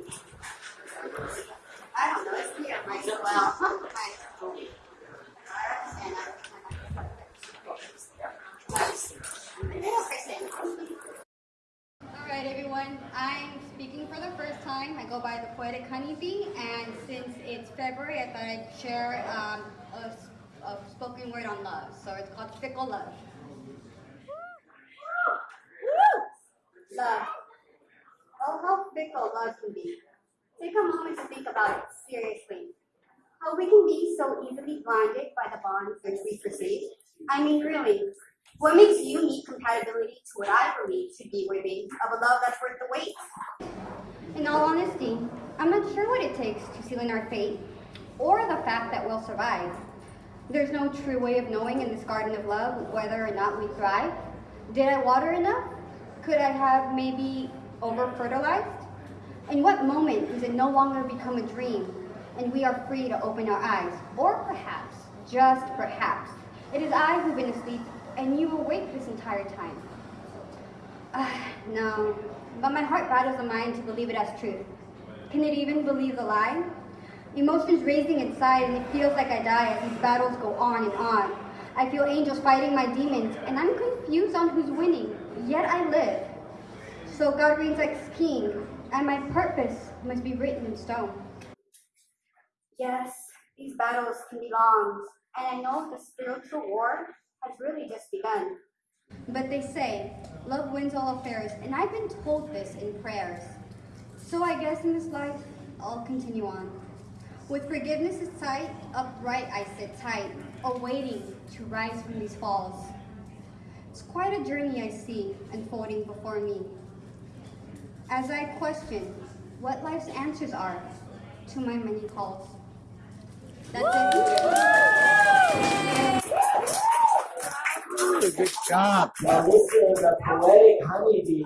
All right, everyone. I'm speaking for the first time. I go by the Poetic Honeybee, and since it's February, I thought I'd share um, a, a spoken word on love. So it's called Fickle. Love. Fickle love can be. Take a moment to think about it seriously. How we can be so easily blinded by the bonds which we perceive. I mean, really, what makes you need compatibility to what I believe to be worthy of a love that's worth the wait? In all honesty, I'm not sure what it takes to seal in our fate, or the fact that we'll survive. There's no true way of knowing in this garden of love whether or not we thrive. Did I water enough? Could I have maybe over-fertilized? In what moment does it no longer become a dream and we are free to open our eyes? Or perhaps, just perhaps, it is I who've been asleep and you awake this entire time. Uh, no, but my heart battles the mind to believe it as truth. Can it even believe the lie? Emotions raising inside and it feels like I die as these battles go on and on. I feel angels fighting my demons and I'm confused on who's winning, yet I live. So God reigns like king and my purpose must be written in stone. Yes, these battles can be long, and I know the spiritual war has really just begun. But they say, love wins all affairs, and I've been told this in prayers. So I guess in this life, I'll continue on. With forgiveness in sight, upright I sit tight, awaiting to rise from these falls. It's quite a journey I see unfolding before me. As I question what life's answers are to my many calls. That's it. Good job. Now this is a poetic honeybee